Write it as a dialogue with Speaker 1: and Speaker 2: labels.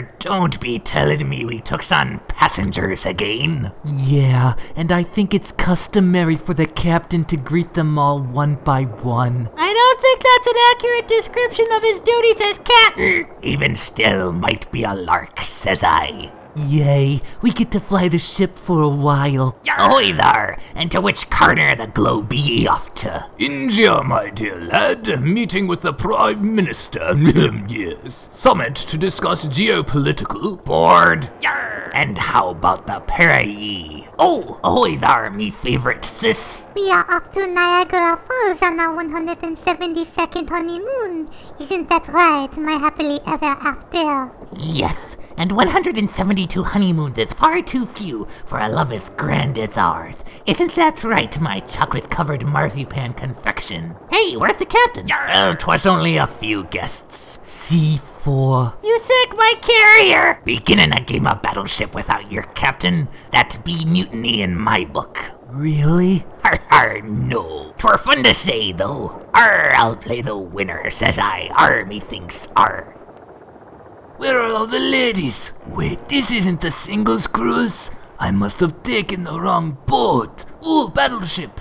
Speaker 1: Don't be telling me we took some passengers again.
Speaker 2: Yeah, and I think it's customary for the captain to greet them all one by one.
Speaker 3: I don't think that's an accurate description of his duties as captain.
Speaker 1: Even still might be a lark, says I.
Speaker 2: Yay, we get to fly the ship for a while.
Speaker 1: Ahoy there! And to which corner of the globe be ye off to?
Speaker 4: India, my dear lad, meeting with the Prime Minister. Hmm, yes. Summit to discuss geopolitical.
Speaker 1: Board. Yarr. And how about the pair of ye? Oh, ahoy there, me favorite sis.
Speaker 5: We are off to Niagara Falls on our 172nd honeymoon. Isn't that right, my happily ever after?
Speaker 1: Yes, and 172 honeymoons is far too few for a love as grand as ours. Isn't that right, my chocolate-covered marzipan confection? Hey, where's the captain? Yarr, uh, 'twas only a few guests.
Speaker 2: C4.
Speaker 3: You sick my carrier.
Speaker 1: Beginning a game of battleship without your captain, that be mutiny in my book.
Speaker 2: Really?
Speaker 1: Har har, no. Twere fun to say, though. Arr, I'll play the winner, says I. Arr, methinks, arr.
Speaker 4: Where are all the ladies? Wait, this isn't a singles cruise. I must have taken the wrong boat. Ooh, battleship.